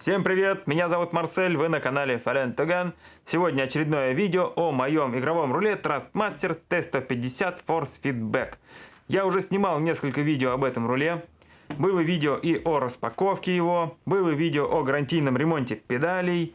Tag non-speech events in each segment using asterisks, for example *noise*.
Всем привет, меня зовут Марсель, вы на канале Fallen Togan. Сегодня очередное видео о моем игровом руле Trustmaster T150 Force Feedback. Я уже снимал несколько видео об этом руле. Было видео и о распаковке его, было видео о гарантийном ремонте педалей.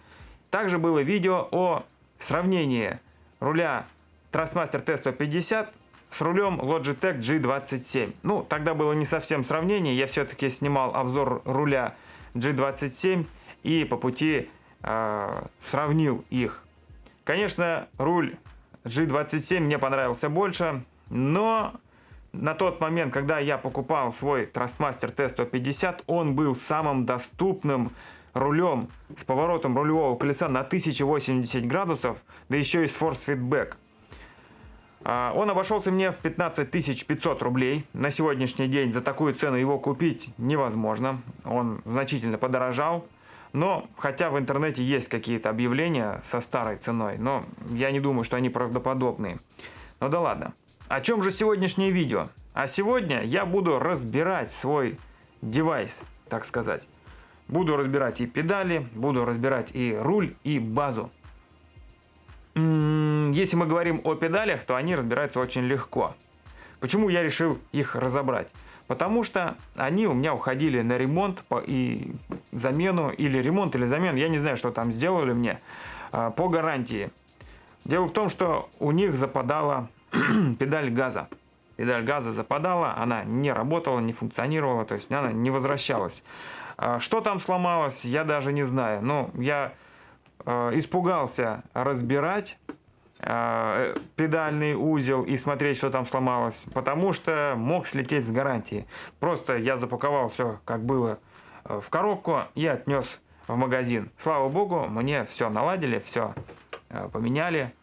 Также было видео о сравнении руля Trustmaster T150 с рулем Logitech G27. Ну, тогда было не совсем сравнение, я все-таки снимал обзор руля G27 и по пути э, сравнил их. Конечно, руль G27 мне понравился больше, но на тот момент, когда я покупал свой Trustmaster T150, он был самым доступным рулем с поворотом рулевого колеса на 1080 градусов, да еще и с Force Feedback. А, он обошелся мне в 15 500 рублей. На сегодняшний день за такую цену его купить невозможно. Он значительно подорожал. Но, хотя в интернете есть какие-то объявления со старой ценой, но я не думаю, что они правдоподобные. Ну да ладно. О чем же сегодняшнее видео? А сегодня я буду разбирать свой девайс, так сказать. Буду разбирать и педали, буду разбирать и руль, и базу. Если мы говорим о педалях, то они разбираются очень легко. Почему я решил их разобрать? Потому что они у меня уходили на ремонт и замену, или ремонт, или замену, я не знаю, что там сделали мне, а, по гарантии. Дело в том, что у них западала *clears throat* педаль газа. Педаль газа западала, она не работала, не функционировала, то есть она не возвращалась. А, что там сломалось, я даже не знаю. Но я испугался разбирать э, педальный узел и смотреть, что там сломалось, потому что мог слететь с гарантии. Просто я запаковал все, как было э, в коробку и отнес в магазин. Слава богу, мне все наладили, все поменяли.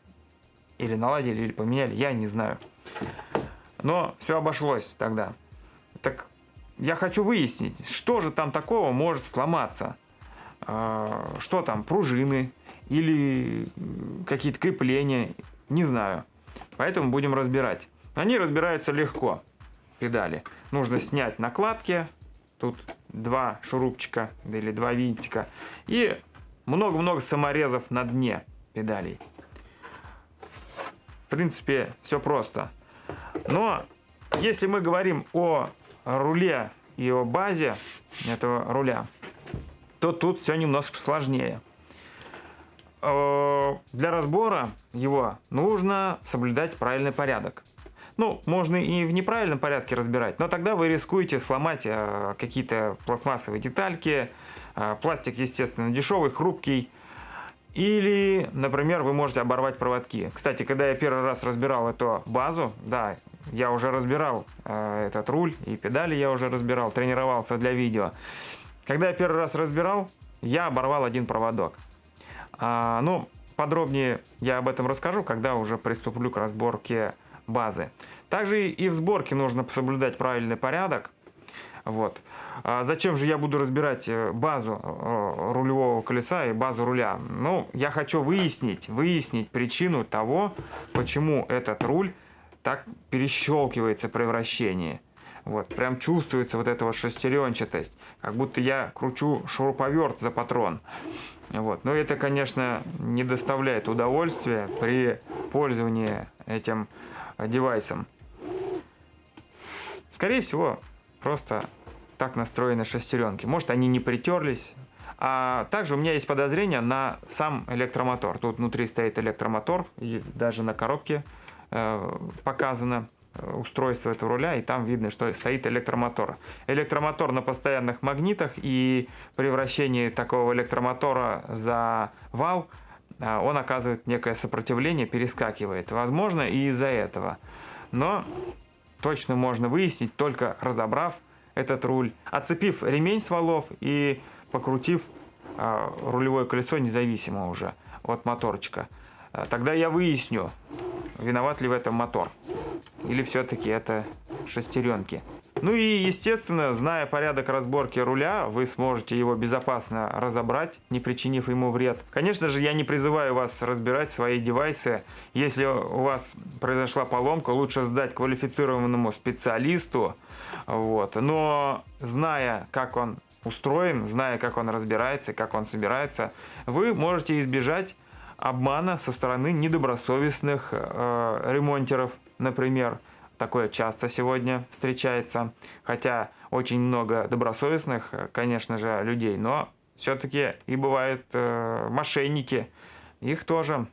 Или наладили, или поменяли, я не знаю. Но все обошлось тогда. Так я хочу выяснить, что же там такого может сломаться. А, что там, пружины или какие-то крепления, не знаю. Поэтому будем разбирать. Они разбираются легко, педали. Нужно снять накладки, тут два шурупчика или два винтика и много-много саморезов на дне педалей. В принципе, все просто. Но если мы говорим о руле и о базе этого руля, то тут все немножко сложнее. Э, для разбора его нужно соблюдать правильный порядок. Ну, можно и в неправильном порядке разбирать, но тогда вы рискуете сломать э, какие-то пластмассовые детальки. Э, пластик, естественно, дешевый, хрупкий. Или, например, вы можете оборвать проводки. Кстати, когда я первый раз разбирал эту базу, да, я уже разбирал э, этот руль и педали я уже разбирал, тренировался для видео. Когда я первый раз разбирал, я оборвал один проводок. А, ну, подробнее я об этом расскажу, когда уже приступлю к разборке базы. Также и в сборке нужно соблюдать правильный порядок. Вот. А зачем же я буду разбирать э, базу э, рулевого колеса и базу руля? Ну, я хочу выяснить, выяснить причину того, почему этот руль так перещелкивается при вращении. Вот, прям чувствуется вот эта вот шестеренчатость, как будто я кручу шуруповерт за патрон. Вот. Но это, конечно, не доставляет удовольствия при пользовании этим девайсом. Скорее всего, просто так настроены шестеренки. Может, они не притерлись. А также у меня есть подозрение на сам электромотор. Тут внутри стоит электромотор, и даже на коробке э, показано. Э, устройство этого руля, и там видно, что стоит электромотор. Электромотор на постоянных магнитах, и при вращении такого электромотора за вал э, он оказывает некое сопротивление, перескакивает. Возможно, и из-за этого. Но точно можно выяснить, только разобрав этот руль, отцепив ремень с валов и покрутив э, рулевое колесо независимо уже от моторчика. Тогда я выясню, виноват ли в этом мотор. Или все-таки это шестеренки? Ну и, естественно, зная порядок разборки руля, вы сможете его безопасно разобрать, не причинив ему вред. Конечно же, я не призываю вас разбирать свои девайсы. Если у вас произошла поломка, лучше сдать квалифицированному специалисту. Вот. Но зная, как он устроен, зная, как он разбирается, как он собирается, вы можете избежать обмана со стороны недобросовестных э, ремонтеров, например. Такое часто сегодня встречается, хотя очень много добросовестных, конечно же, людей, но все-таки и бывают э, мошенники, их тоже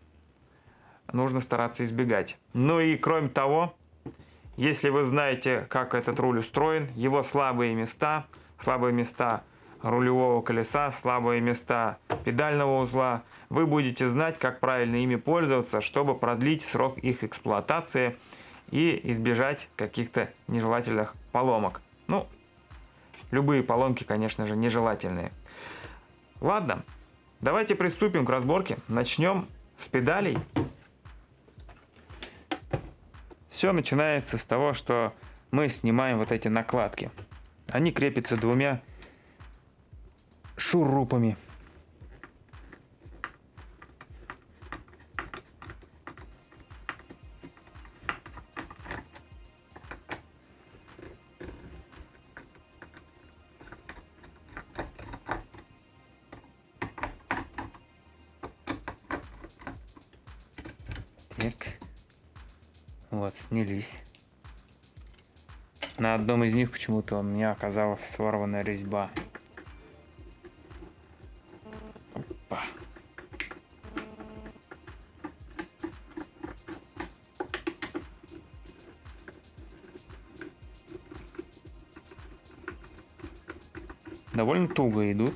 нужно стараться избегать. Ну и кроме того, если вы знаете, как этот руль устроен, его слабые места, слабые места рулевого колеса, слабые места педального узла, вы будете знать, как правильно ими пользоваться, чтобы продлить срок их эксплуатации и избежать каких-то нежелательных поломок. Ну, любые поломки, конечно же, нежелательные. Ладно, давайте приступим к разборке. Начнем с педалей. Все начинается с того, что мы снимаем вот эти накладки. Они крепятся двумя шурупами. Вот, снялись. На одном из них почему-то у меня оказалась сорванная резьба. Опа. Довольно туго идут.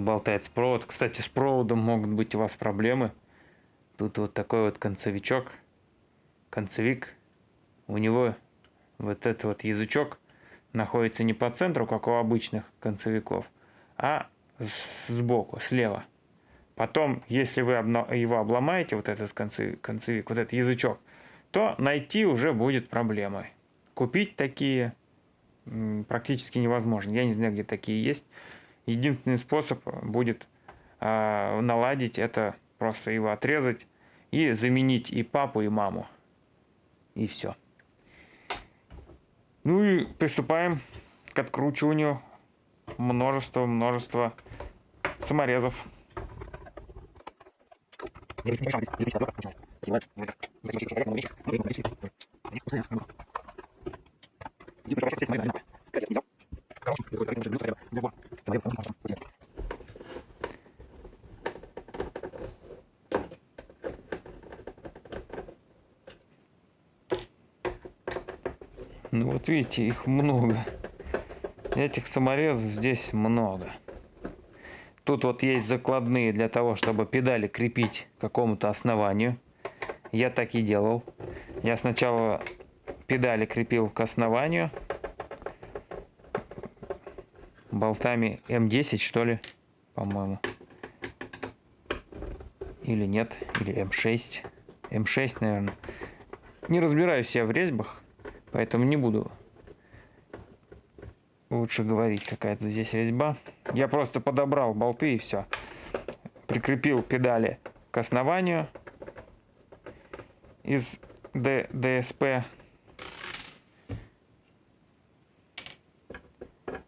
Тут болтается провод. Кстати, с проводом могут быть у вас проблемы. Тут вот такой вот концевичок. Концевик. У него вот этот вот язычок находится не по центру, как у обычных концевиков, а сбоку, слева. Потом, если вы его обломаете, вот этот концевик, вот этот язычок, то найти уже будет проблемой. Купить такие практически невозможно. Я не знаю, где такие есть. Единственный способ будет э, наладить это просто его отрезать и заменить и папу, и маму. И все. Ну и приступаем к откручиванию множества-множества саморезов. Вот видите, их много. Этих саморезов здесь много. Тут вот есть закладные для того, чтобы педали крепить к какому-то основанию. Я так и делал. Я сначала педали крепил к основанию, болтами М10, что ли, по-моему. Или нет, или М6. М6, наверное. Не разбираюсь я в резьбах, поэтому не буду лучше говорить, какая то здесь резьба. Я просто подобрал болты и все. Прикрепил педали к основанию из ДСП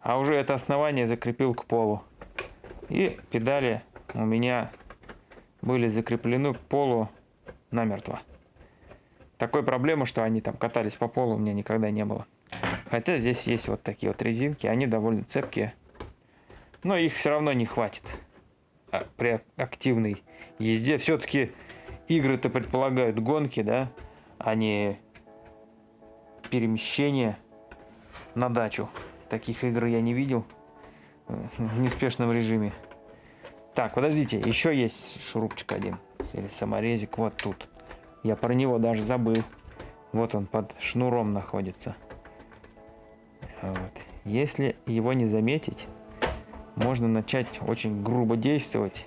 а уже это основание закрепил к полу. И педали у меня были закреплены к полу намертво. Такой проблемы, что они там катались по полу, у меня никогда не было. Хотя здесь есть вот такие вот резинки, они довольно цепкие. Но их все равно не хватит а, при активной езде. Все-таки игры-то предполагают гонки, да, а не перемещение на дачу. Таких игр я не видел в неспешном режиме. Так, подождите, еще есть шурупчик один. Или саморезик вот тут. Я про него даже забыл. Вот он под шнуром находится. Вот. Если его не заметить, можно начать очень грубо действовать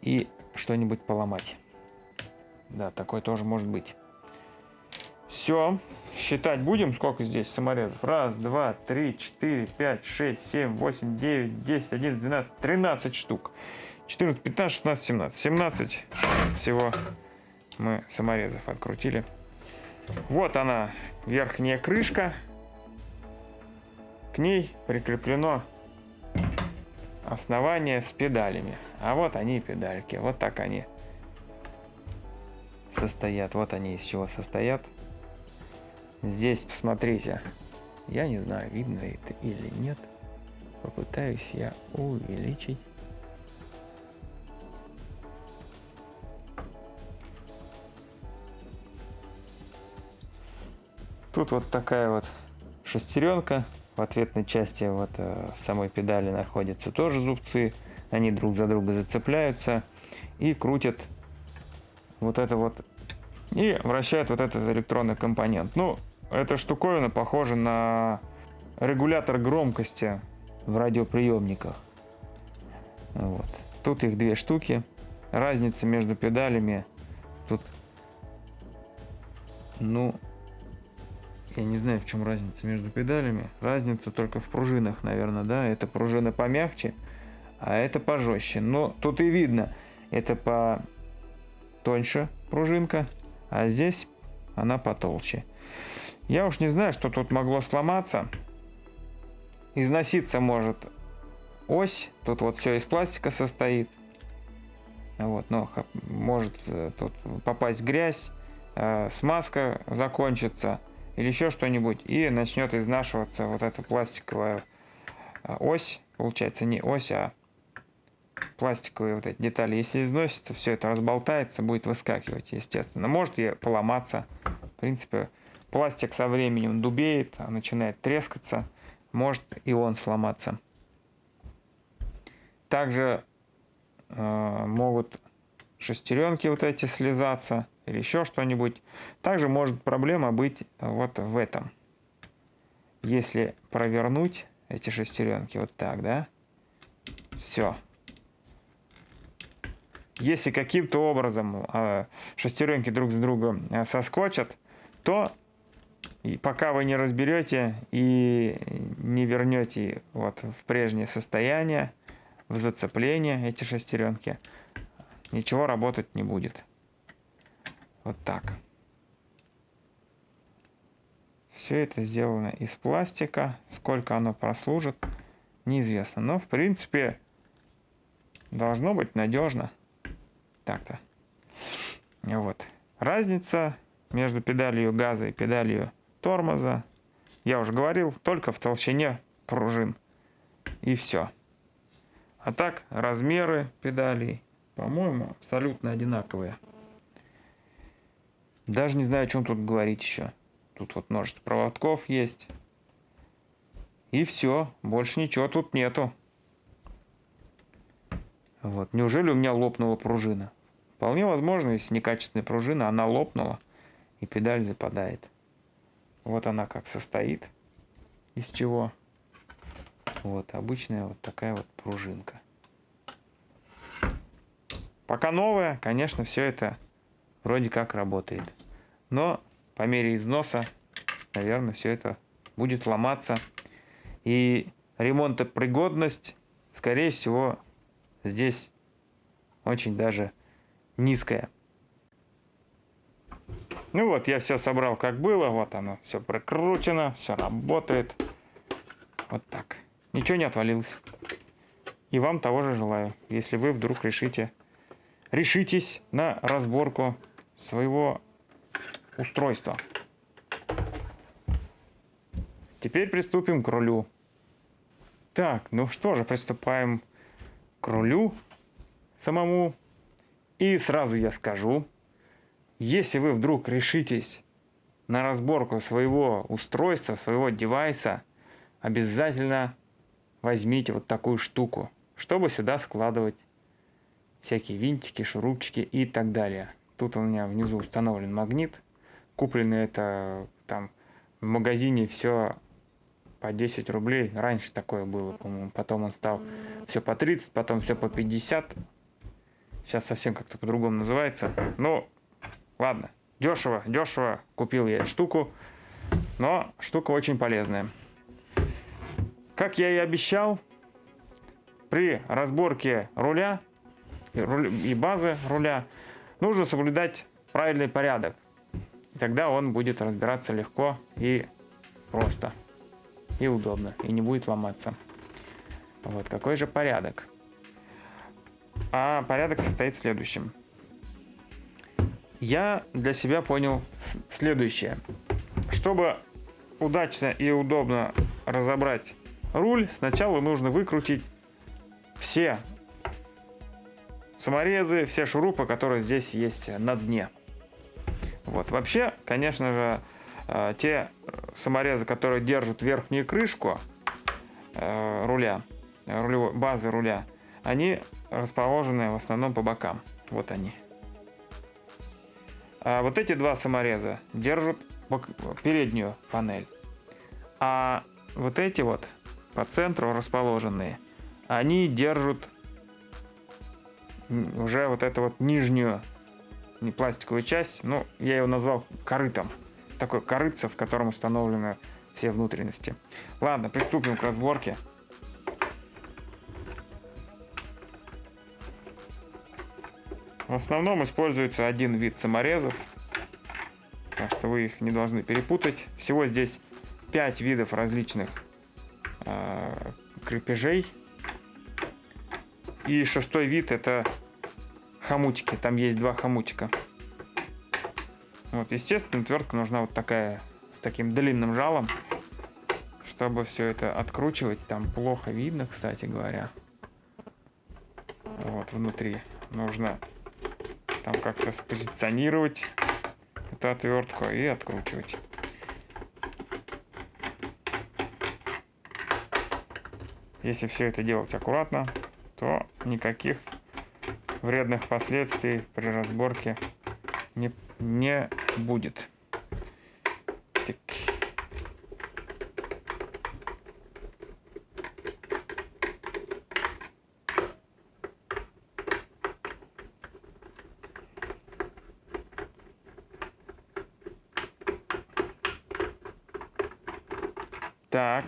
и что-нибудь поломать. Да, такое тоже может быть. Все. Считать будем, сколько здесь саморезов. Раз, два, три, четыре, пять, шесть, семь, восемь, девять, десять, одиннадцать, двенадцать, тринадцать штук. 14, 15, 16, 17. 17 всего мы саморезов открутили. Вот она, верхняя крышка. К ней прикреплено основание с педалями. А вот они педальки. Вот так они состоят. Вот они из чего состоят. Здесь, посмотрите. Я не знаю, видно это или нет. Попытаюсь я увеличить. Тут вот такая вот шестеренка. В ответной части вот э, в самой педали находятся тоже зубцы. Они друг за друга зацепляются и крутят вот это вот и вращают вот этот электронный компонент. Ну, эта штуковина похожа на регулятор громкости в радиоприемниках. Вот. Тут их две штуки. Разница между педалями тут, ну, я не знаю, в чем разница между педалями. Разница только в пружинах, наверное, да. Это пружина помягче, а это пожестче. Но тут и видно, это по тоньше пружинка, а здесь она потолще. Я уж не знаю, что тут могло сломаться. Износиться может ось. Тут вот все из пластика состоит. Вот, но может э, тут попасть грязь, э, смазка закончится или еще что-нибудь, и начнет изнашиваться вот эта пластиковая э, ось. Получается не ось, а пластиковые вот эти детали. Если износится, все это разболтается, будет выскакивать, естественно. Может и поломаться. В принципе, пластик со временем дубеет, а начинает трескаться. Может и он сломаться. Также э, могут шестеренки вот эти слезаться или еще что-нибудь. Также может проблема быть вот в этом. Если провернуть эти шестеренки вот так, да, все, если каким-то образом э, шестеренки друг с другом э, соскочат, то пока вы не разберете и не вернете вот в прежнее состояние, в зацепление эти шестеренки, ничего работать не будет. Вот так. Все это сделано из пластика. Сколько оно прослужит, неизвестно. Но, в принципе, должно быть надежно. Так-то. Вот. Разница между педалью газа и педалью тормоза, я уже говорил, только в толщине пружин. И все. А так, размеры педалей, по-моему, абсолютно одинаковые. Даже не знаю, о чем тут говорить еще. Тут вот множество проводков есть. И все, больше ничего тут нету. Вот. Неужели у меня лопнула пружина? Вполне возможно, если некачественная пружина, она лопнула и педаль западает. Вот она как состоит. Из чего? Вот, обычная вот такая вот пружинка. Пока новая, конечно, все это вроде как работает. Но по мере износа, наверное, все это будет ломаться. И ремонтопригодность, скорее всего, здесь очень даже низкая. Ну вот, я все собрал как было, вот оно все прикручено, все работает. Вот так. Ничего не отвалилось. И вам того же желаю, если вы вдруг решите, решитесь на разборку своего устройства. Теперь приступим к рулю. Так, ну что же, приступаем к рулю самому. И сразу я скажу, если вы вдруг решитесь на разборку своего устройства, своего девайса, обязательно возьмите вот такую штуку, чтобы сюда складывать всякие винтики, шурупчики и так далее. Тут у меня внизу установлен магнит. Куплено это там в магазине все по 10 рублей. Раньше такое было, по-моему. Потом он стал все по 30, потом все по 50. Сейчас совсем как-то по-другому называется. Ну, ладно. Дешево, дешево купил я эту штуку. Но штука очень полезная. Как я и обещал, при разборке руля и базы руля нужно соблюдать правильный порядок. Тогда он будет разбираться легко и просто. И удобно. И не будет ломаться. Вот какой же порядок. А порядок состоит в следующем. Я для себя понял следующее. Чтобы удачно и удобно разобрать руль, сначала нужно выкрутить все саморезы, все шурупы, которые здесь есть на дне. Вот. Вообще, конечно же, э, те саморезы, которые держат верхнюю крышку э, руля, рулевой, базы руля, они расположены в основном по бокам. Вот они. А вот эти два самореза держат переднюю панель. А вот эти вот по центру расположенные, они держат уже вот эту вот нижнюю не пластиковую часть, ну, я его назвал корытом. Такой корыце, в котором установлены все внутренности. Ладно, приступим к разборке. В основном используется один вид саморезов, так что вы их не должны перепутать. Всего здесь 5 видов различных э, крепежей. И шестой вид это хомутики. Там есть два хомутика. Вот, естественно, отвертка нужна вот такая, с таким длинным жалом, чтобы все это откручивать. Там плохо видно, кстати говоря. Вот, внутри нужно там как-то спозиционировать эту отвертку и откручивать. Если все это делать аккуратно, то никаких вредных последствий при разборке не, не будет. Так.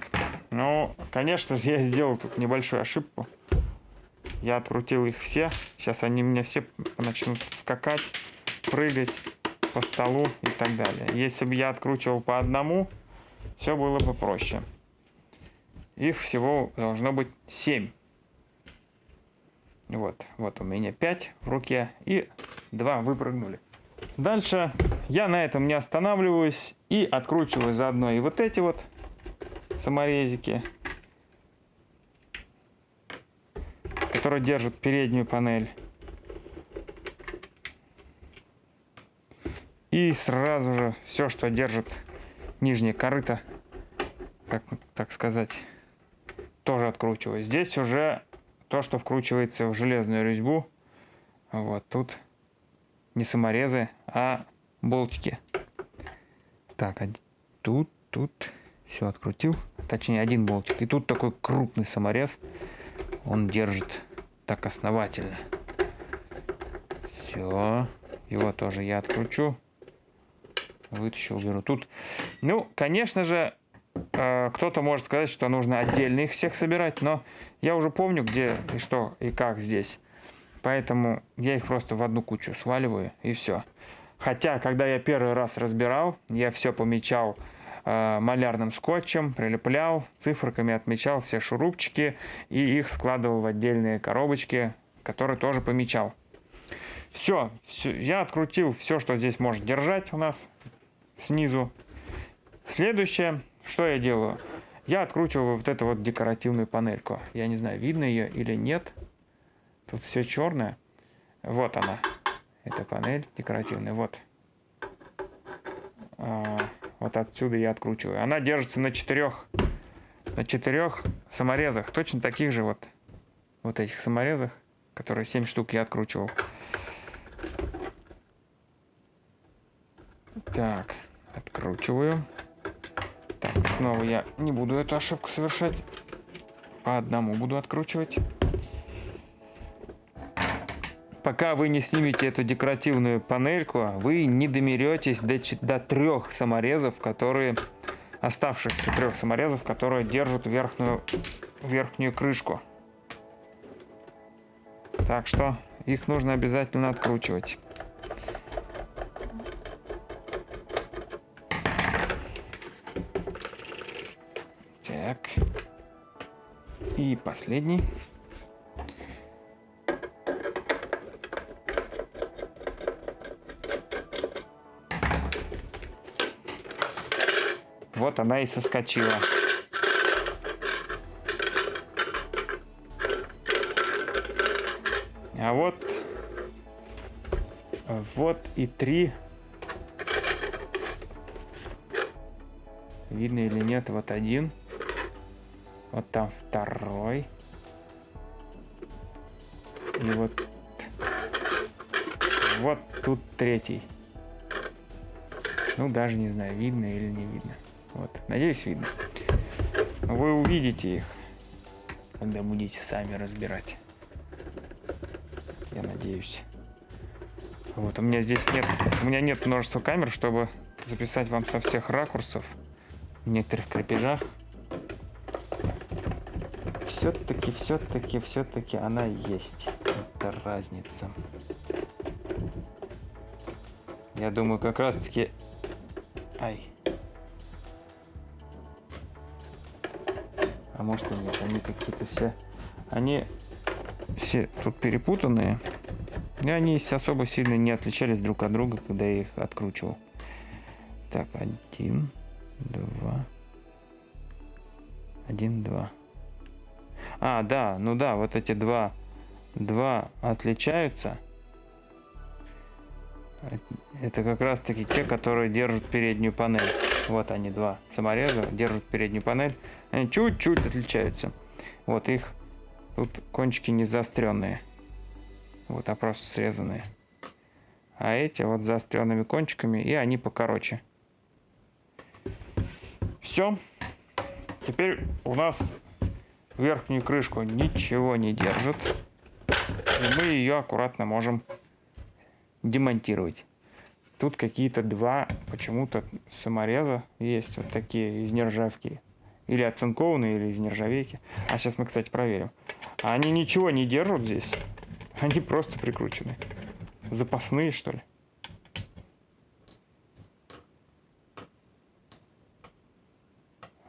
Ну, конечно я сделал тут небольшую ошибку. Я открутил их все. Сейчас они мне все начнут скакать, прыгать по столу и так далее. Если бы я откручивал по одному, все было бы проще. Их всего должно быть 7. Вот, вот у меня 5 в руке и 2 выпрыгнули. Дальше я на этом не останавливаюсь и откручиваю заодно и вот эти вот саморезики. Который держит переднюю панель. И сразу же все, что держит нижнее корыто, как так сказать, тоже откручиваю. Здесь уже то, что вкручивается в железную резьбу. Вот тут не саморезы, а болтики. Так, а тут, тут все открутил. Точнее, один болтик. И тут такой крупный саморез. Он держит так основательно. Все. Его тоже я откручу. Вытащу, уберу. Тут, ну, конечно же, э, кто-то может сказать, что нужно отдельно их всех собирать, но я уже помню, где и что и как здесь. Поэтому я их просто в одну кучу сваливаю и все. Хотя, когда я первый раз разбирал, я все помечал малярным скотчем, прилеплял, циферками отмечал все шурупчики и их складывал в отдельные коробочки, которые тоже помечал. Все, все, я открутил все, что здесь может держать у нас снизу. Следующее, что я делаю? Я откручиваю вот эту вот декоративную панельку. Я не знаю, видно ее или нет. Тут все черное. Вот она. эта панель декоративная. Вот. Вот отсюда я откручиваю. Она держится на четырех, на четырех саморезах. Точно таких же вот, вот этих саморезах, которые 7 штук я откручивал. Так, откручиваю. Так, снова я не буду эту ошибку совершать. По одному буду откручивать пока вы не снимете эту декоративную панельку, вы не домеретесь до, до трех саморезов, которые оставшихся трех саморезов, которые держат верхнюю, верхнюю крышку. Так что их нужно обязательно откручивать. Так. И последний. Вот она и соскочила. А вот, вот и три. Видно или нет, вот один. Вот там второй. И вот, вот тут третий. Ну, даже не знаю, видно или не видно. Надеюсь, видно. Вы увидите их, когда будете сами разбирать. Я надеюсь. Вот, у меня здесь нет, у меня нет множества камер, чтобы записать вам со всех ракурсов в некоторых крепежах. Все-таки, все-таки, все-таки она есть. Это разница. Я думаю, как раз-таки... Ай. А может и нет, они какие-то все... Они все тут перепутанные. И они особо сильно не отличались друг от друга, когда я их откручивал. Так, один, два, один, два. А, да, ну да, вот эти два, два отличаются. Это как раз таки те, которые держат переднюю панель. Вот они, два самореза, держат переднюю панель. Они чуть-чуть отличаются. Вот их тут кончики не заостренные. Вот, а просто срезанные. А эти вот заостренными кончиками, и они покороче. Все. Теперь у нас верхнюю крышку ничего не держит. И мы ее аккуратно можем демонтировать. Тут какие-то два почему-то самореза есть, вот такие из нержавки. Или оцинкованные, или из нержавейки. А сейчас мы, кстати, проверим. Они ничего не держат здесь. *laughs* Они просто прикручены. Запасные, что ли?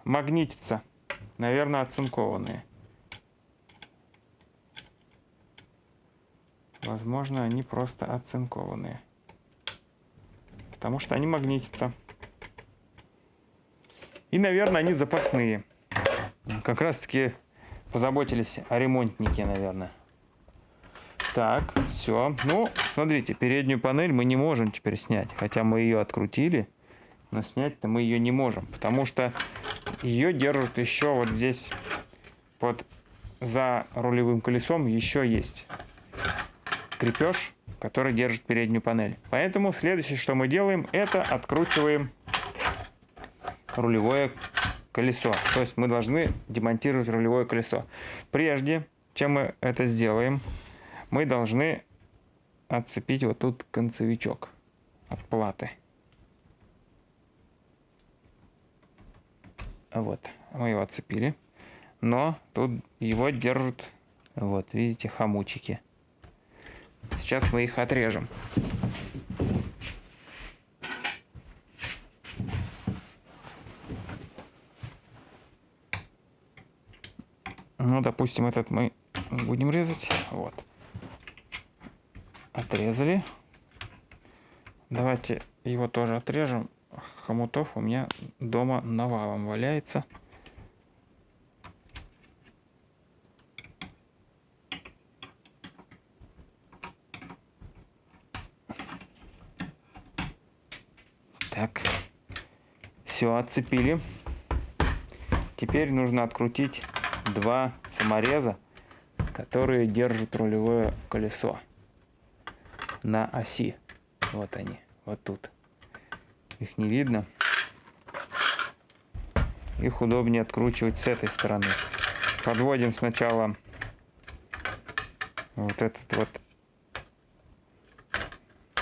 Магнитится. Наверное, оцинкованные. Возможно, они просто оцинкованные потому что они магнитятся. И, наверное, они запасные. Как раз таки позаботились о ремонтнике, наверное. Так, все. Ну, смотрите, переднюю панель мы не можем теперь снять. Хотя мы ее открутили, но снять-то мы ее не можем. Потому что ее держат еще вот здесь, под за рулевым колесом еще есть крепеж который держит переднюю панель. Поэтому следующее, что мы делаем, это откручиваем рулевое колесо. То есть мы должны демонтировать рулевое колесо. Прежде, чем мы это сделаем, мы должны отцепить вот тут концевичок от платы. Вот, мы его отцепили. Но тут его держат, вот, видите, хомутики. Сейчас мы их отрежем. Ну, допустим, этот мы будем резать. Вот. Отрезали. Давайте его тоже отрежем. Хомутов у меня дома навалом валяется. Так, все, отцепили. Теперь нужно открутить два самореза, которые держат рулевое колесо на оси. Вот они, вот тут. Их не видно. Их удобнее откручивать с этой стороны. Подводим сначала вот этот вот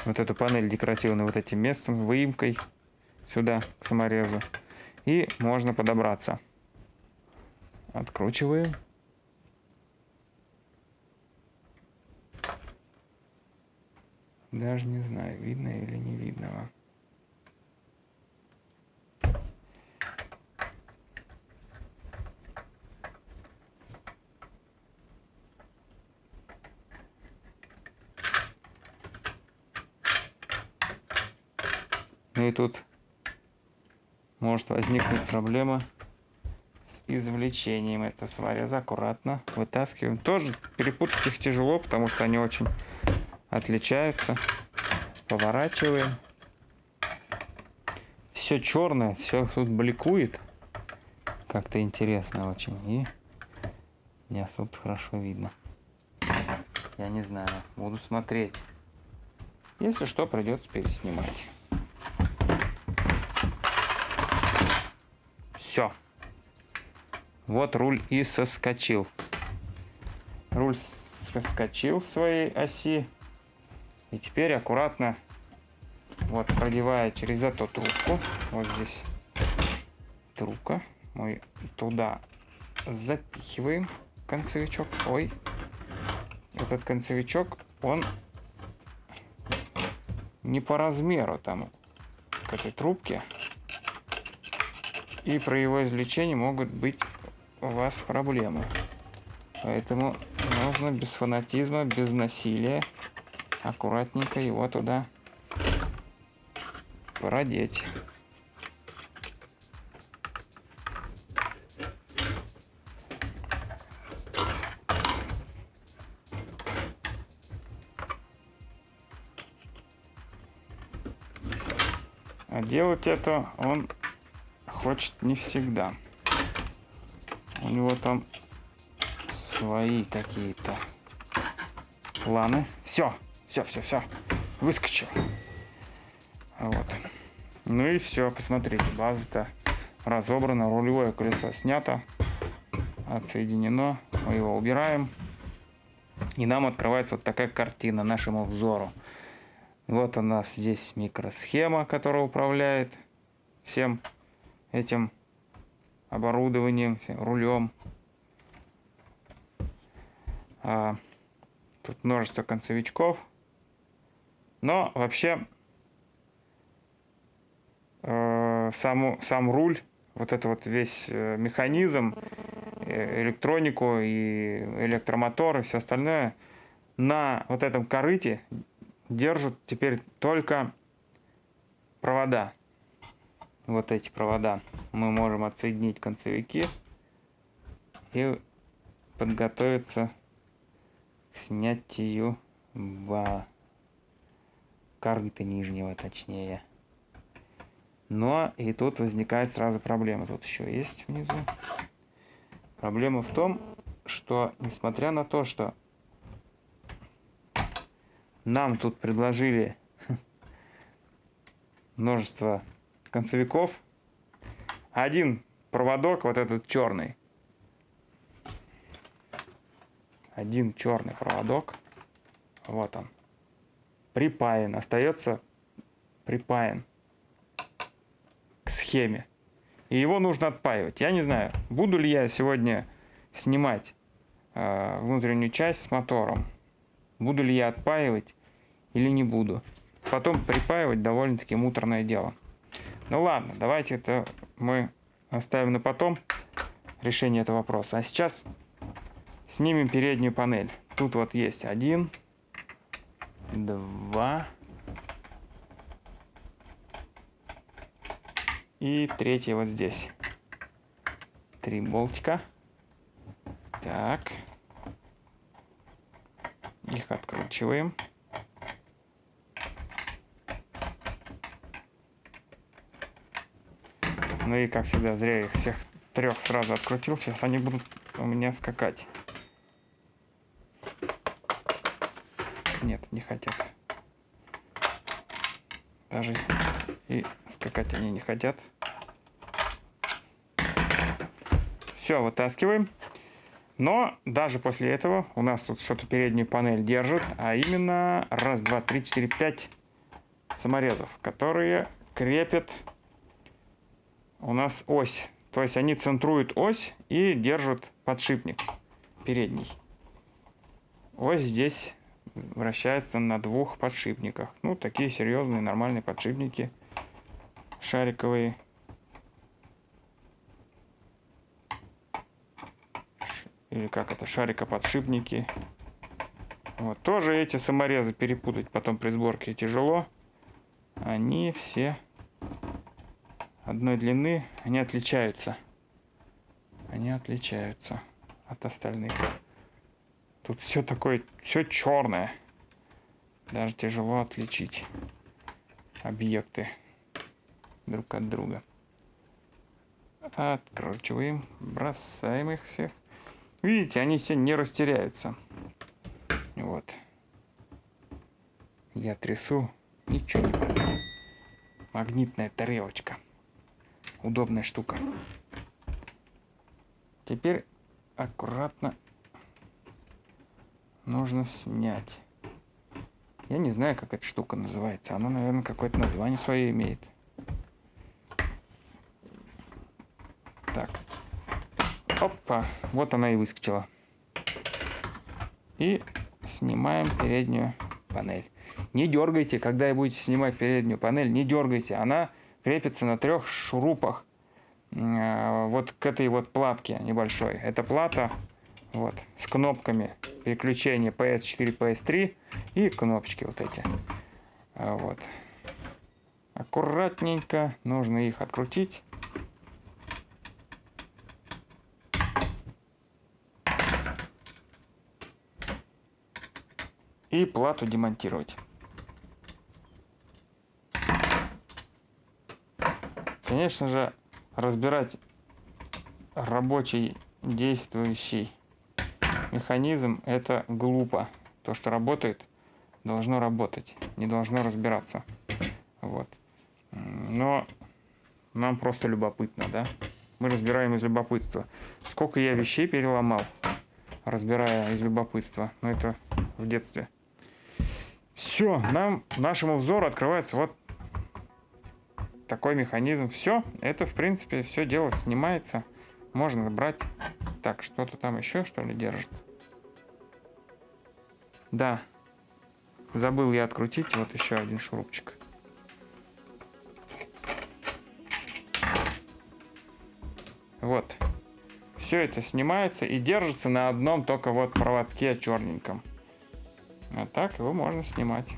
вот эту панель декоративную вот этим местом, выемкой сюда, к саморезу. И можно подобраться. откручиваем Даже не знаю, видно или не видно. Ну и тут может возникнуть проблема с извлечением этого свареза. Аккуратно вытаскиваем. Тоже перепутать их тяжело, потому что они очень отличаются. Поворачиваем. Все черное, все тут бликует. Как-то интересно очень. И не особо хорошо видно. Я не знаю. Буду смотреть. Если что, придется переснимать. Все. Вот руль и соскочил. Руль соскочил своей оси. И теперь аккуратно, вот продевая через эту трубку, вот здесь трубка, мы туда запихиваем концевичок. Ой, этот концевичок, он не по размеру там к этой трубке. И при его извлечении могут быть у вас проблемы. Поэтому нужно без фанатизма, без насилия аккуратненько его туда продеть. А делать это он хочет не всегда. У него там свои какие-то планы. Все, все, все, все. Выскочил. Вот. Ну и все, посмотрите, база-то разобрана, рулевое колесо снято, отсоединено. Мы его убираем. И нам открывается вот такая картина нашему взору. Вот у нас здесь микросхема, которая управляет всем этим оборудованием, рулем. А, тут множество концевичков. Но вообще э, саму, сам руль, вот это вот весь э, механизм, э, электронику и электромотор и все остальное на вот этом корыте держат теперь только провода вот эти провода мы можем отсоединить концевики и подготовиться к снятию ба корыта нижнего точнее. Но и тут возникает сразу проблема. Тут еще есть внизу. Проблема в том, что несмотря на то, что нам тут предложили *laughs* множество концевиков. Один проводок, вот этот черный. Один черный проводок. Вот он. Припаян. Остается припаян к схеме. И его нужно отпаивать. Я не знаю, буду ли я сегодня снимать э, внутреннюю часть с мотором. Буду ли я отпаивать или не буду. Потом припаивать довольно-таки муторное дело. Ну ладно, давайте это мы оставим на потом решение этого вопроса. А сейчас снимем переднюю панель. Тут вот есть один, два и третий вот здесь. Три болтика. Так. Их откручиваем. Ну и, как всегда, зря их всех трех сразу открутил. Сейчас они будут у меня скакать. Нет, не хотят. Даже и скакать они не хотят. Все, вытаскиваем. Но даже после этого у нас тут что-то переднюю панель держит, а именно раз, два, три, четыре, пять саморезов, которые крепят у нас ось. То есть они центруют ось и держат подшипник передний. Ось здесь вращается на двух подшипниках. Ну, такие серьезные, нормальные подшипники шариковые. Или как это, шарикоподшипники. Вот, тоже эти саморезы перепутать потом при сборке тяжело. Они все одной длины, они отличаются. Они отличаются от остальных. Тут все такое, все черное. Даже тяжело отличить объекты друг от друга. Откручиваем, бросаем их всех. Видите, они все не растеряются. Вот. Я трясу, ничего не будет. Магнитная тарелочка. Удобная штука. Теперь аккуратно нужно снять. Я не знаю, как эта штука называется. Она, наверное, какое-то название свое имеет. Так. Опа. Вот она и выскочила. И снимаем переднюю панель. Не дергайте, когда будете снимать переднюю панель, не дергайте. Она крепится на трех шурупах э, вот к этой вот платке небольшой. Эта плата вот с кнопками переключения PS4, PS3 и кнопочки вот эти. А вот. Аккуратненько нужно их открутить. И плату демонтировать. Конечно же, разбирать рабочий действующий механизм это глупо. То, что работает, должно работать, не должно разбираться. Вот. Но нам просто любопытно, да? Мы разбираем из любопытства. Сколько я вещей переломал, разбирая из любопытства. Но это в детстве. Все, нам, нашему взору открывается вот такой механизм. Все, это в принципе все дело снимается. Можно брать. Так, что-то там еще что ли держит? Да. Забыл я открутить. Вот еще один шурупчик. Вот. Все это снимается и держится на одном только вот проводке черненьком. А так его можно снимать.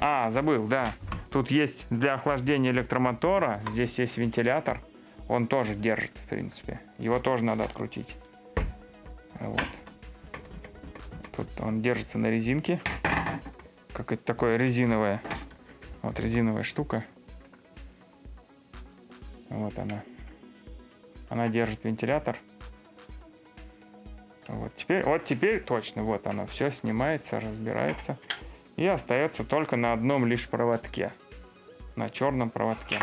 А, забыл, да. Тут есть для охлаждения электромотора, здесь есть вентилятор. Он тоже держит, в принципе. Его тоже надо открутить. Вот. Тут он держится на резинке. Как это такое резиновое. Вот резиновая штука. Вот она. Она держит вентилятор. Вот теперь, вот теперь точно, вот оно все снимается, разбирается. И остается только на одном лишь проводке. На черном проводке.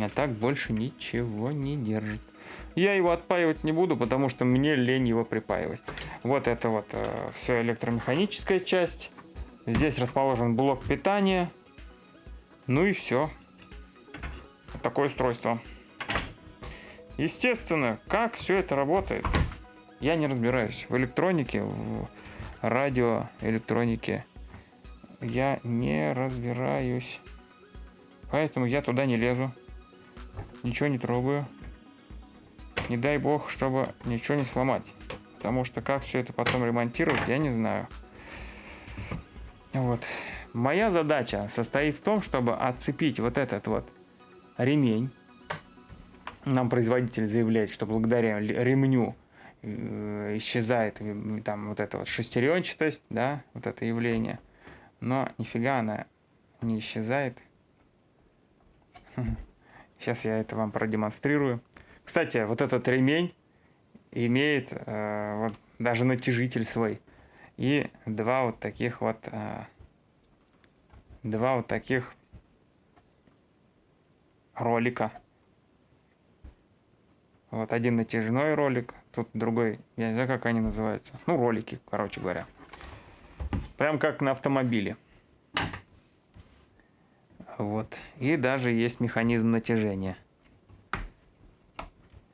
А так больше ничего не держит. Я его отпаивать не буду, потому что мне лень его припаивать. Вот это вот э, все электромеханическая часть. Здесь расположен блок питания. Ну и все. Такое устройство. Естественно, как все это работает, я не разбираюсь. В электронике, в радиоэлектронике я не разбираюсь. Поэтому я туда не лезу. Ничего не трогаю. Не дай бог, чтобы ничего не сломать. Потому что как все это потом ремонтировать, я не знаю. Вот. Моя задача состоит в том, чтобы отцепить вот этот вот ремень. Нам производитель заявляет, что благодаря ремню э, исчезает э, там вот эта вот шестеренчатость, да, вот это явление. Но нифига она не исчезает. *laughs* Сейчас я это вам продемонстрирую. Кстати, вот этот ремень имеет э, вот даже натяжитель свой. И два вот таких вот э, два вот таких ролика. Вот один натяжной ролик, тут другой, я не знаю, как они называются. Ну, ролики, короче говоря. Прям как на автомобиле. Вот. И даже есть механизм натяжения.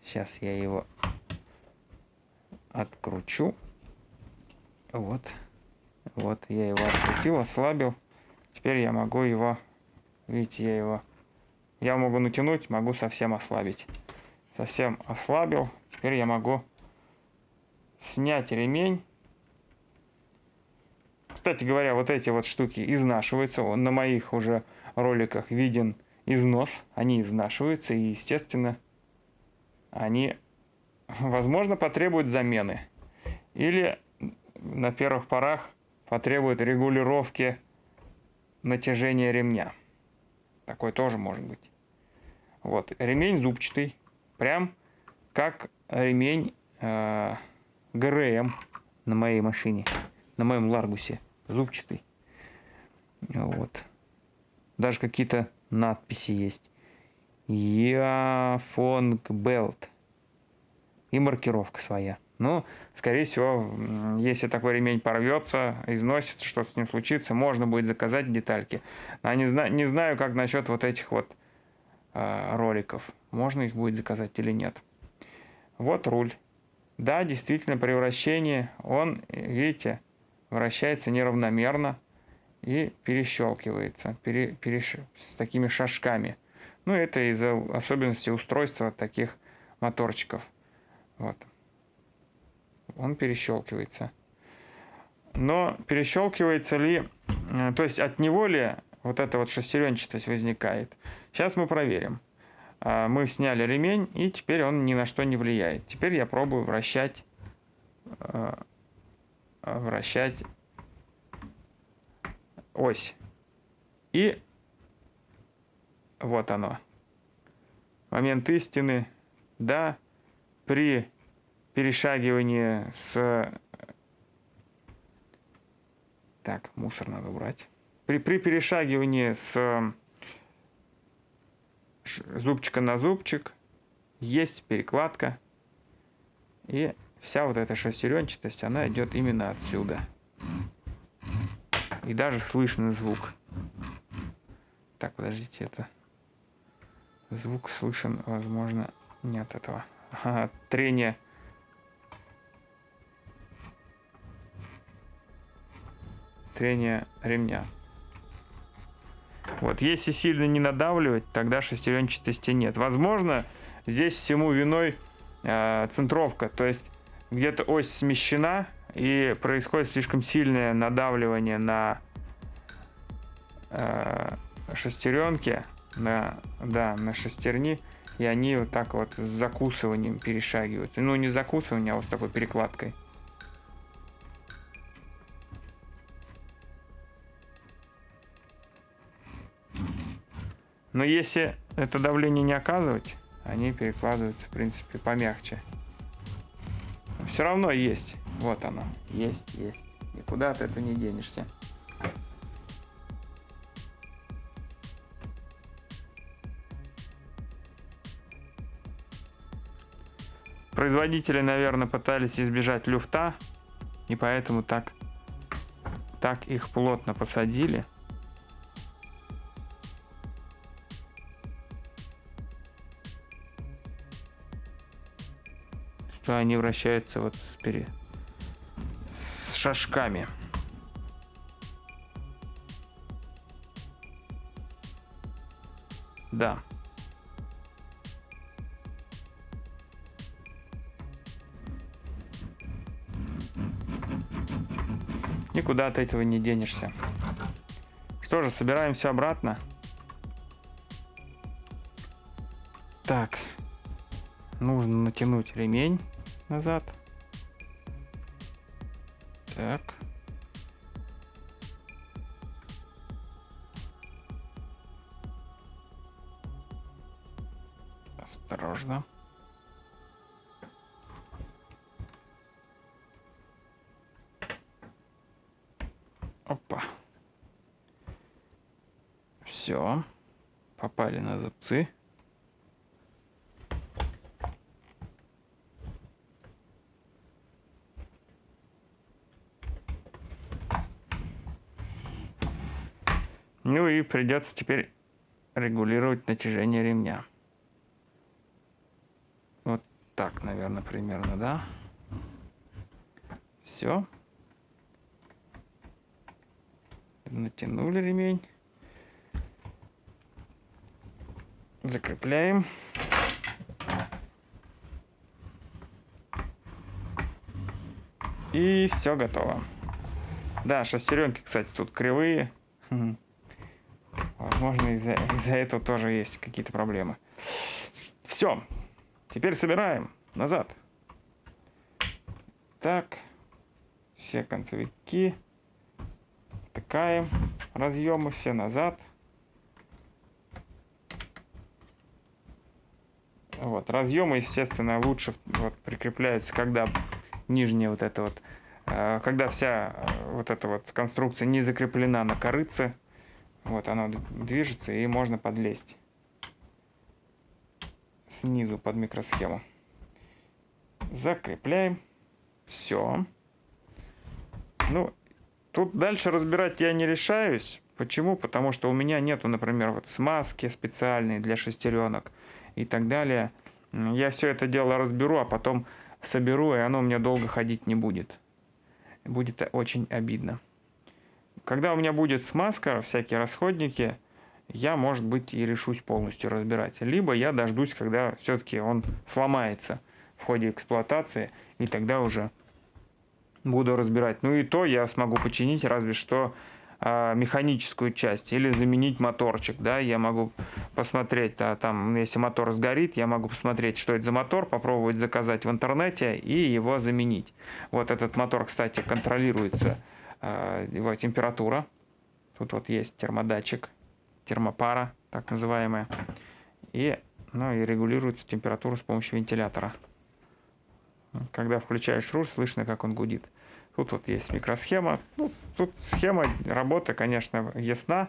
Сейчас я его откручу. Вот. Вот я его открутил, ослабил. Теперь я могу его... Видите, я его... Я могу натянуть, могу совсем ослабить. Совсем ослабил. Теперь я могу снять ремень. Кстати говоря, вот эти вот штуки изнашиваются. Он на моих уже роликах виден износ, они изнашиваются, и, естественно, они, возможно, потребуют замены. Или на первых порах потребуют регулировки натяжения ремня. Такой тоже может быть. Вот, ремень зубчатый, прям как ремень э, ГРМ на моей машине, на моем Ларгусе, зубчатый. Вот. Даже какие-то надписи есть. Яфонг Белт. И маркировка своя. Ну, скорее всего, если такой ремень порвется, износится, что с ним случится, можно будет заказать детальки. А не, зна не знаю, как насчет вот этих вот э, роликов. Можно их будет заказать или нет. Вот руль. Да, действительно, при вращении он, видите, вращается неравномерно и перещелкивается пере, переш... с такими шажками. Ну, это из-за особенностей устройства таких моторчиков. Вот. Он перещелкивается. Но перещелкивается ли, э, то есть от него ли вот эта вот шестеренчатость возникает? Сейчас мы проверим. А, мы сняли ремень, и теперь он ни на что не влияет. Теперь я пробую вращать, э, вращать ось. И вот оно. Момент истины. Да, при перешагивании с... Так, мусор надо убрать. При, при перешагивании с зубчика на зубчик есть перекладка. И вся вот эта шестеренчатость, она идет именно отсюда. И даже слышно звук. Так, подождите, это... Звук слышен, возможно, не от этого. Ага, трение. Трение ремня. Вот, если сильно не надавливать, тогда шестеренчатости нет. Возможно, здесь всему виной э, центровка, то есть где-то ось смещена, и происходит слишком сильное надавливание на э, шестеренки, на, да, на шестерни, и они вот так вот с закусыванием перешагивают. Ну, не закусыванием, а вот с такой перекладкой. Но если это давление не оказывать, они перекладываются, в принципе, помягче. Все равно есть. Вот оно. Есть, есть. Никуда от этого не денешься. Производители, наверное, пытались избежать люфта, и поэтому так, так их плотно посадили. Что они вращаются вот с, пере... с шажками. Да. Никуда от этого не денешься. Что же, собираем все обратно. Так. Нужно натянуть ремень назад. Так. Осторожно. Опа. Все. Попали на зубцы. Ну и придется теперь регулировать натяжение ремня. Вот так, наверное, примерно, да? Все. Натянули ремень. Закрепляем. И все готово. Да, шестеренки, кстати, тут кривые. Возможно, из-за из этого тоже есть какие-то проблемы. Все. Теперь собираем назад. Так. Все концевики. Втыкаем. Разъемы все назад. Вот. Разъемы, естественно, лучше вот, прикрепляются, когда нижняя вот эта вот, э, когда вся э, вот эта вот конструкция не закреплена на корыце. Вот она движется и можно подлезть снизу под микросхему. Закрепляем. Все. Ну, тут дальше разбирать я не решаюсь. Почему? Потому что у меня нету, например, вот смазки специальной для шестеренок и так далее. Я все это дело разберу, а потом соберу, и оно у меня долго ходить не будет. Будет очень обидно. Когда у меня будет смазка, всякие расходники, я, может быть, и решусь полностью разбирать. Либо я дождусь, когда все-таки он сломается в ходе эксплуатации, и тогда уже буду разбирать. Ну и то я смогу починить, разве что э, механическую часть или заменить моторчик, да, я могу посмотреть, а там, если мотор сгорит, я могу посмотреть, что это за мотор, попробовать заказать в интернете и его заменить. Вот этот мотор, кстати, контролируется, его температура, тут вот есть термодатчик, термопара, так называемая, и, ну, и регулируется температура с помощью вентилятора. Когда включаешь руль, слышно, как он гудит. Тут вот есть микросхема. Ну, тут схема работы, конечно, ясна.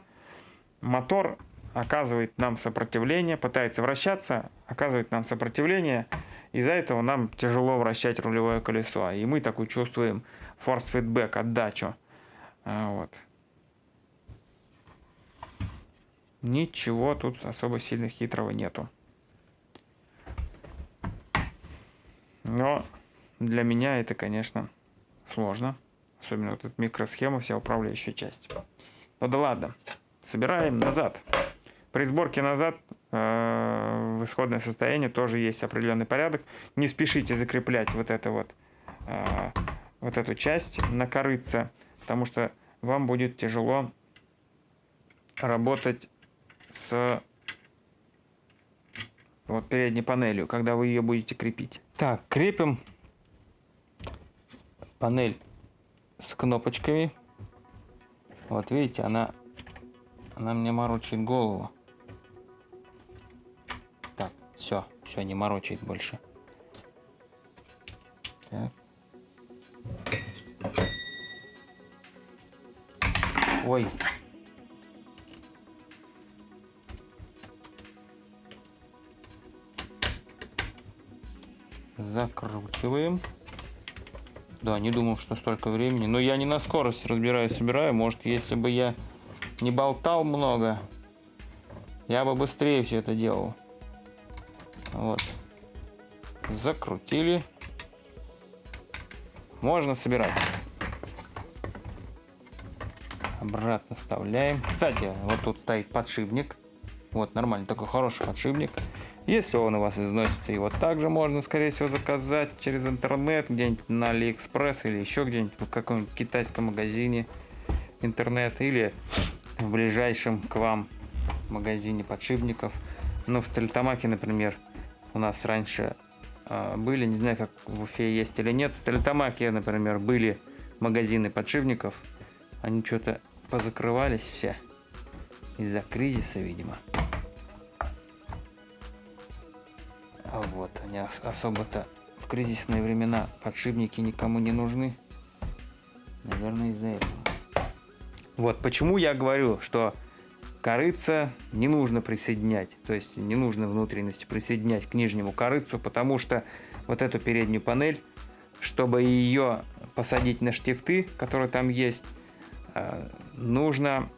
Мотор оказывает нам сопротивление, пытается вращаться, оказывает нам сопротивление. Из-за этого нам тяжело вращать рулевое колесо. И мы такую чувствуем force feedback, отдачу. А, вот. Ничего тут особо сильно хитрого нету. Но для меня это, конечно, сложно. Особенно вот эта микросхема, вся управляющая часть. Ну да ладно. Собираем назад. При сборке назад э, в исходное состояние тоже есть определенный порядок. Не спешите закреплять вот это вот, э, вот эту часть на корыце, потому что вам будет тяжело работать с вот передней панелью, когда вы ее будете крепить. Так, крепим панель с кнопочками. Вот видите, она, она мне морочит голову. Так, все, все, не морочит больше. Так. Ой. Закручиваем. Да, не думал, что столько времени. Но я не на скорость разбираю, собираю. Может, если бы я не болтал много, я бы быстрее все это делал. Вот. Закрутили. Можно собирать. Обратно вставляем. Кстати, вот тут стоит подшипник. Вот, нормальный, такой хороший подшипник. Если он у вас износится, его также можно, скорее всего, заказать через интернет, где-нибудь на Алиэкспресс или еще где-нибудь в каком-нибудь китайском магазине интернет или в ближайшем к вам магазине подшипников. Ну, в Стальтамаке, например, у нас раньше были, не знаю, как в Уфе есть или нет, в Стальтамаке, например, были магазины подшипников. Они что-то позакрывались все из-за кризиса, видимо. А вот, они особо-то в кризисные времена подшипники никому не нужны. Наверное, из-за этого. Вот почему я говорю, что корыца не нужно присоединять. То есть не нужно внутренности присоединять к нижнему корыцу, потому что вот эту переднюю панель, чтобы ее посадить на штифты, которые там есть, э, нужно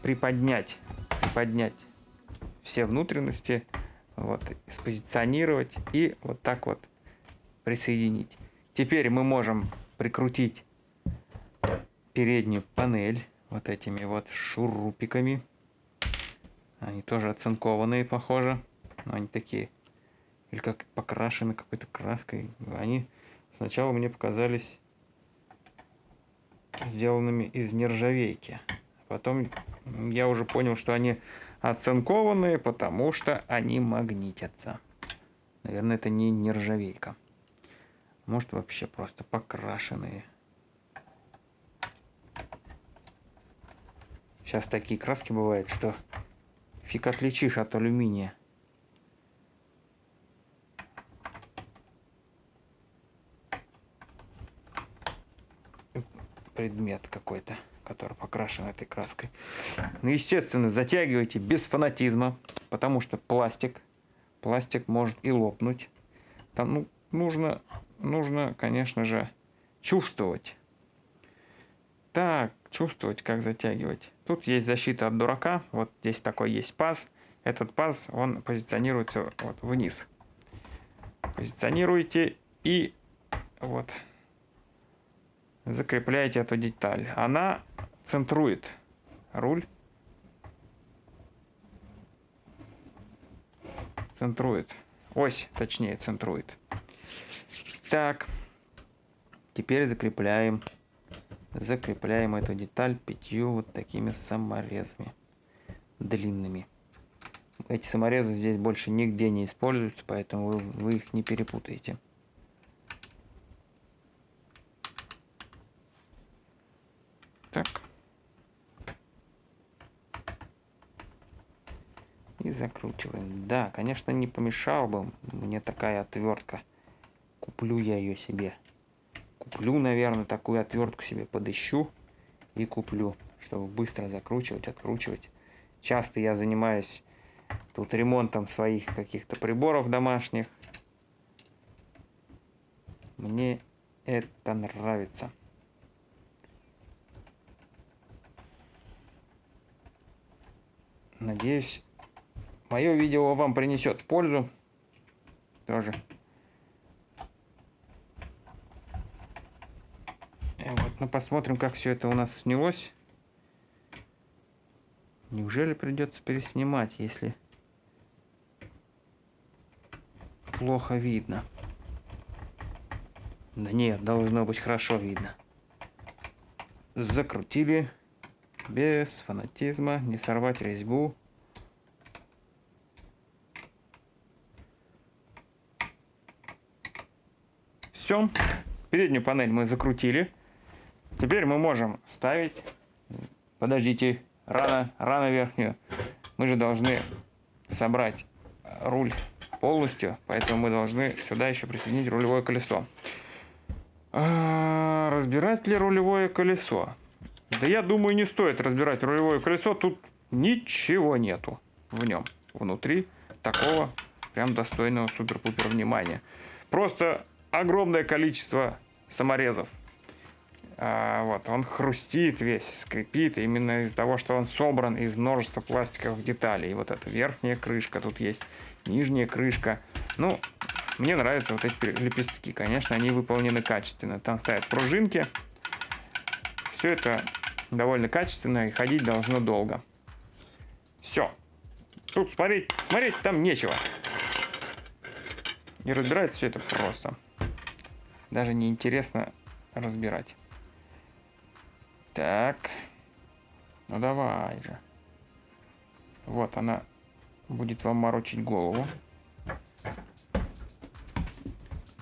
приподнять, приподнять все внутренности вот, спозиционировать и вот так вот присоединить. Теперь мы можем прикрутить переднюю панель вот этими вот шурупиками. Они тоже оцинкованные, похоже. Но они такие, или как покрашены какой-то краской. Они сначала мне показались сделанными из нержавейки. Потом я уже понял, что они оцинкованные, потому что они магнитятся. Наверное, это не нержавейка. Может вообще просто покрашенные. Сейчас такие краски бывают, что фиг отличишь от алюминия. Предмет какой-то который покрашен этой краской. Ну, естественно, затягивайте без фанатизма, потому что пластик, пластик может и лопнуть. Там ну, нужно, нужно, конечно же, чувствовать. Так, чувствовать, как затягивать. Тут есть защита от дурака. Вот здесь такой есть паз. Этот паз, он позиционируется вот вниз. Позиционируете и вот закрепляете эту деталь. Она центрует руль. Центрует. Ось, точнее, центрует. Так. Теперь закрепляем. Закрепляем эту деталь пятью вот такими саморезами. Длинными. Эти саморезы здесь больше нигде не используются, поэтому вы, вы их не перепутаете. Так. И закручиваем. Да, конечно, не помешал бы мне такая отвертка. Куплю я ее себе. Куплю, наверное, такую отвертку себе подыщу и куплю, чтобы быстро закручивать, откручивать. Часто я занимаюсь тут ремонтом своих каких-то приборов домашних. Мне это нравится. Надеюсь, мое видео вам принесет пользу. Тоже. И э, вот, ну, посмотрим, как все это у нас снялось. Неужели придется переснимать, если плохо видно? Да нет, должно быть хорошо видно. Закрутили без фанатизма, не сорвать резьбу. Все, переднюю панель мы закрутили. Теперь мы можем ставить, подождите, рано, рано верхнюю. Мы же должны собрать руль полностью, поэтому мы должны сюда еще присоединить рулевое колесо. А, разбирать ли рулевое колесо? Да я думаю, не стоит разбирать рулевое колесо. Тут ничего нету в нем. Внутри такого прям достойного супер-пупер внимания. Просто огромное количество саморезов. А, вот, он хрустит весь, скрипит, именно из-за того, что он собран из множества пластиковых деталей. И вот эта верхняя крышка тут есть, нижняя крышка. Ну, мне нравятся вот эти лепестки. Конечно, они выполнены качественно. Там стоят пружинки. Все это довольно качественно и ходить должно долго. Все. Тут смотреть, смотреть там нечего. И разбирается все это просто. Даже не интересно разбирать. Так. Ну давай же. Вот она будет вам морочить голову.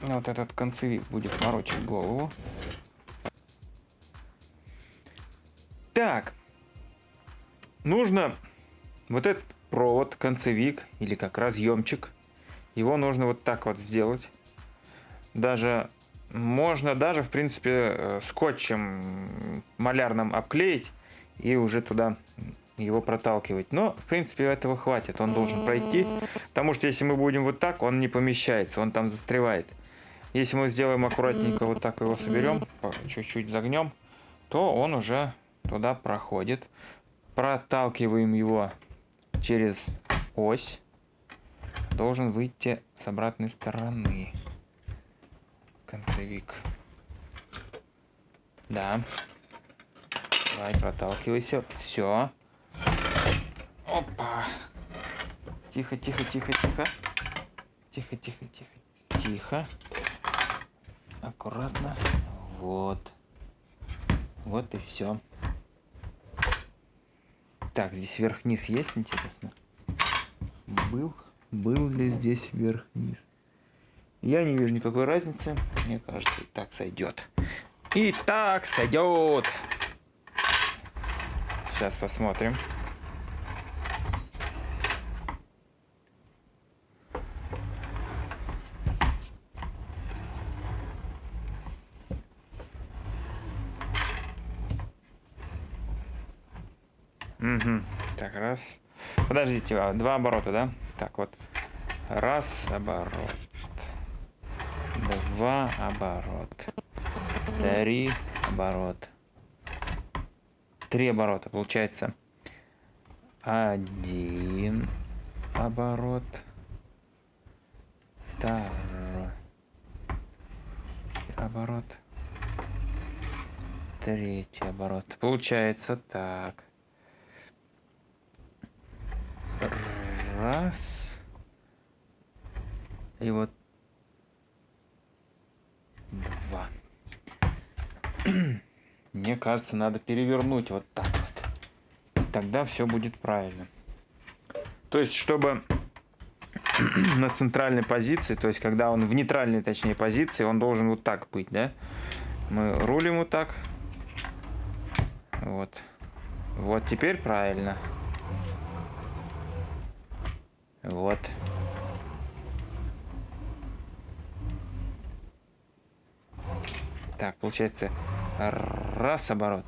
Вот этот концевик будет морочить голову. Так, нужно вот этот провод, концевик или как разъемчик, его нужно вот так вот сделать. Даже можно даже, в принципе, э, скотчем малярным обклеить и уже туда его проталкивать. Но, в принципе, этого хватит. Он должен пройти. Потому что если мы будем вот так, он не помещается, он там застревает. Если мы сделаем аккуратненько вот так его соберем, чуть-чуть загнем, то он уже туда проходит. Проталкиваем его через ось. Должен выйти с обратной стороны. Концевик. Да. Давай, проталкивайся. Все. Опа. Тихо, тихо, тихо, тихо. Тихо, тихо, тихо. Тихо. Аккуратно. Вот. Вот и все. Так, здесь вверх-вниз есть, интересно? Был, был ли здесь вверх-вниз? Я не вижу никакой разницы. Мне кажется, и так сойдет. И так сойдет. Сейчас посмотрим. Угу. Так, раз. Подождите, а, два оборота, да? Так, вот. Раз оборот. Два оборот. Три оборот. Три оборота. Получается один оборот. Второй оборот. Третий оборот. Получается так. Раз. И вот два. Мне кажется, надо перевернуть вот так вот. Тогда все будет правильно. То есть, чтобы *clears throat* на центральной позиции, то есть, когда он в нейтральной, точнее, позиции, он должен вот так быть, да? Мы рулим вот так. Вот. Вот теперь правильно. Вот. Так, получается раз оборот,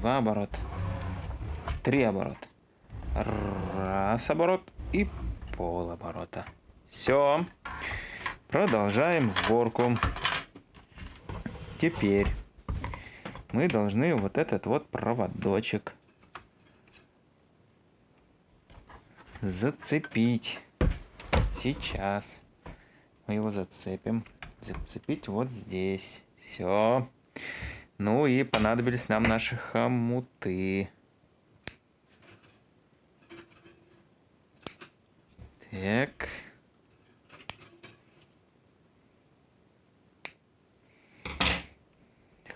два оборот, три оборот, раз оборот и пол оборота. Все. Продолжаем сборку. Теперь мы должны вот этот вот проводочек зацепить. Сейчас мы его зацепим. Зацепить вот здесь. Все. Ну и понадобились нам наши хомуты. Так.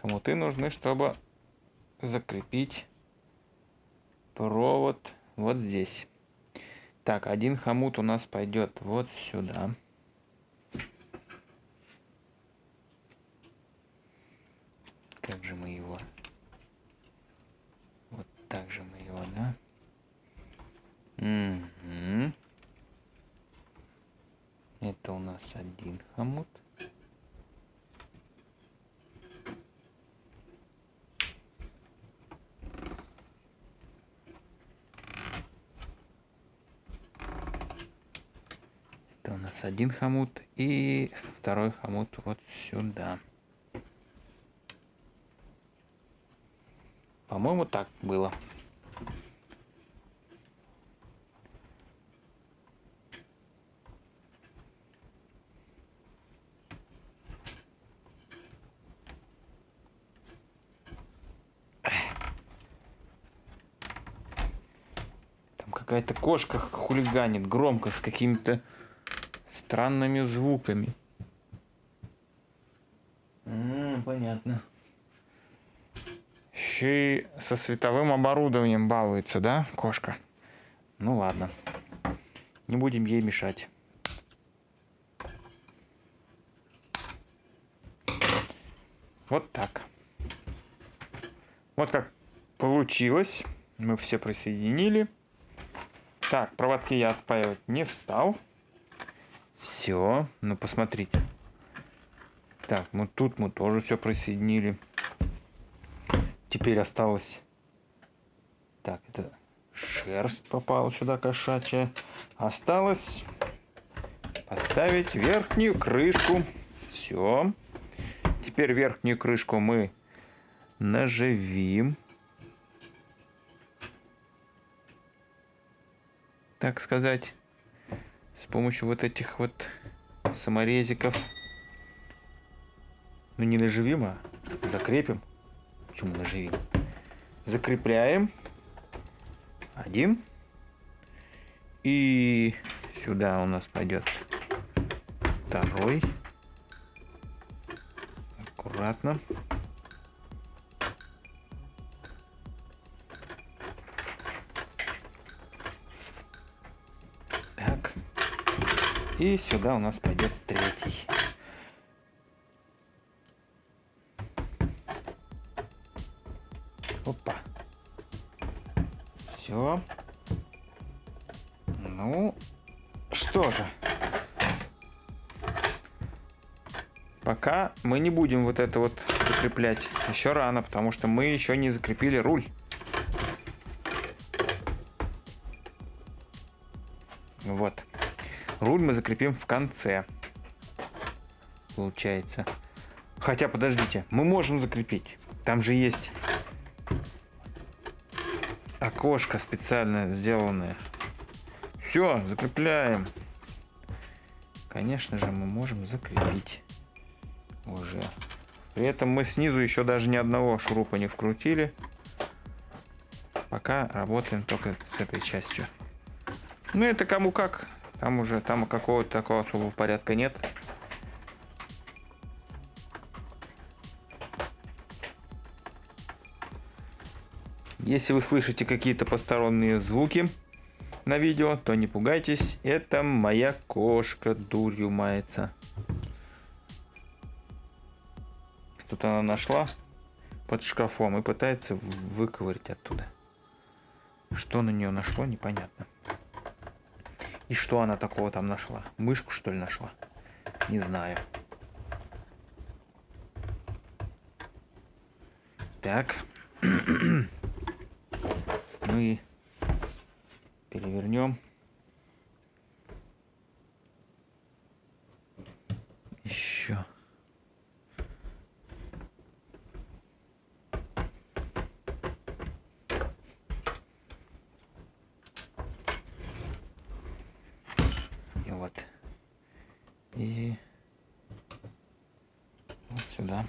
Хомуты нужны, чтобы закрепить провод вот здесь. Так, один хомут у нас пойдет вот сюда. Как же мы его? Вот так же мы его, да? Угу. Это у нас один хомут. Это у нас один хомут и второй хомут вот сюда. По-моему, так было. Там какая-то кошка хулиганит громко с какими-то странными звуками. Еще и со световым оборудованием балуется, да, кошка? Ну ладно. Не будем ей мешать. Вот так. Вот как получилось. Мы все присоединили. Так, проводки я отпаивать не стал. Все. Ну, посмотрите. Так, ну тут мы тоже все присоединили. Теперь осталось... Так, это шерсть попала сюда кошачья. Осталось поставить верхнюю крышку. Все. Теперь верхнюю крышку мы наживим. Так сказать. С помощью вот этих вот саморезиков. Ну не наживим, а закрепим почему наживим. Закрепляем. Один. И сюда у нас пойдет второй. Аккуратно. Так. И сюда у нас пойдет третий. Мы не будем вот это вот закреплять. Еще рано, потому что мы еще не закрепили руль. Вот. Руль мы закрепим в конце. Получается. Хотя, подождите, мы можем закрепить. Там же есть окошко специально сделанное. Все, закрепляем. Конечно же, мы можем закрепить уже. При этом мы снизу еще даже ни одного шурупа не вкрутили. Пока работаем только с этой частью. Ну, это кому как. Там уже, там какого-то такого особого порядка нет. Если вы слышите какие-то посторонние звуки на видео, то не пугайтесь. Это моя кошка дурью мается. Тут она нашла под шкафом и пытается выковырить оттуда. Что на нее нашло, непонятно. И что она такого там нашла? Мышку, что ли, нашла? Не знаю. Так. *clears throat* ну и перевернем. Еще. и вот сюда.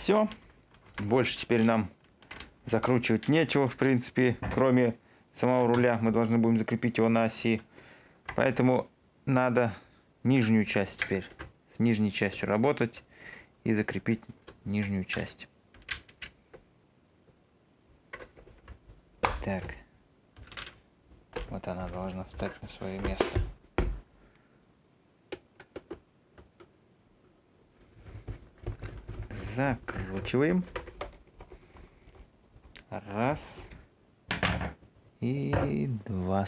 Все. Больше теперь нам закручивать нечего, в принципе, кроме самого руля. Мы должны будем закрепить его на оси. Поэтому надо нижнюю часть теперь, с нижней частью работать и закрепить нижнюю часть. Так. Вот она должна встать на свое место. Закручиваем. Раз. И два.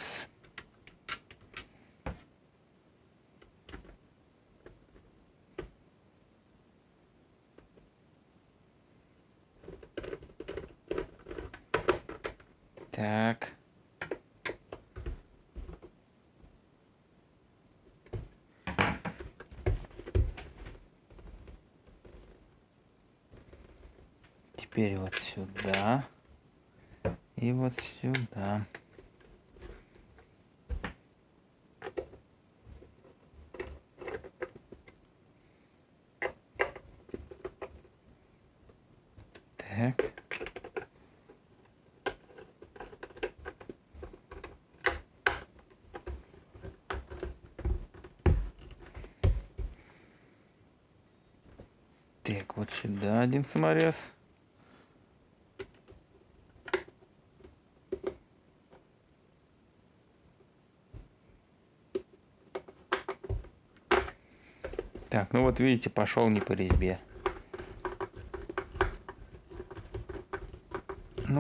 Так. теперь вот сюда и вот сюда. Так. Так, вот сюда один саморез. Так, ну вот видите, пошел не по резьбе.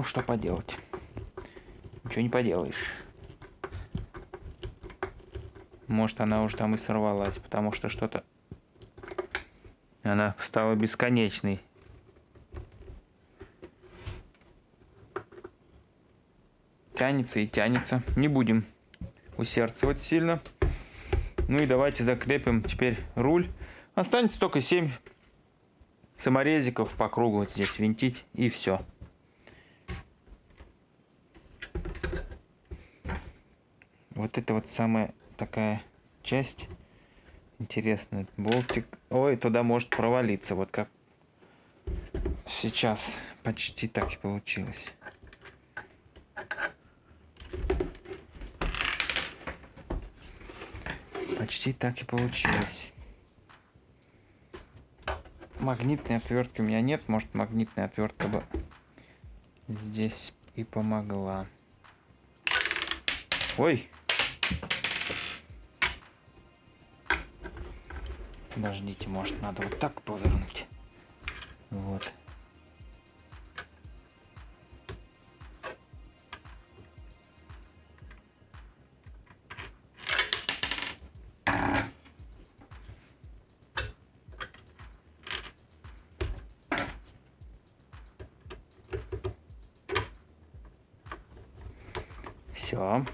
Ну, что поделать. Ничего не поделаешь. Может, она уже там и сорвалась, потому что что-то... Она стала бесконечной. Тянется и тянется. Не будем усердствовать сильно. Ну и давайте закрепим теперь руль. Останется только 7 саморезиков по кругу вот здесь винтить и все. Вот самая такая часть интересная. Болтик. Ой, туда может провалиться. Вот как сейчас почти так и получилось. Почти так и получилось. Магнитной отвертки у меня нет. Может, магнитная отвертка бы здесь и помогла. Ой! Подождите, может, надо вот так повернуть. Вот. Все.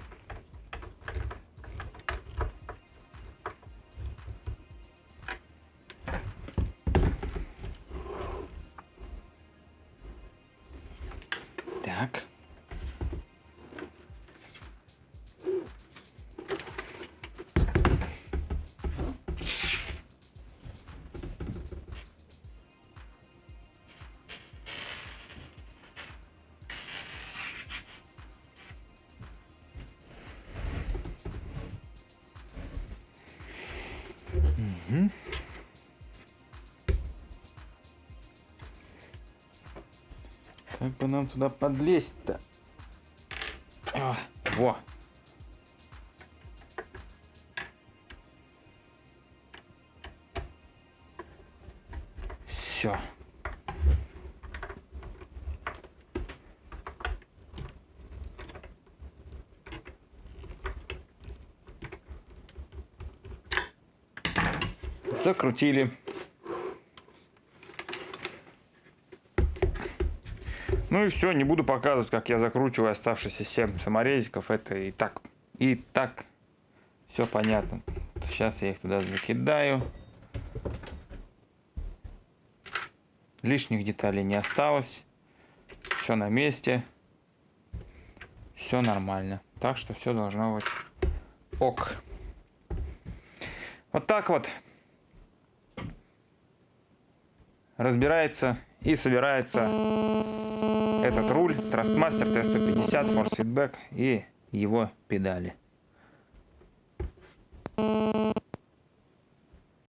Нам туда подлезть-то? А, во! Все. Закрутили. Ну и все, не буду показывать, как я закручиваю оставшиеся 7 саморезиков. Это и так, и так все понятно. Сейчас я их туда закидаю. Лишних деталей не осталось. Все на месте. Все нормально. Так что все должно быть ок. Вот так вот разбирается и собирается этот руль Trustmaster T150 Force Feedback и его педали.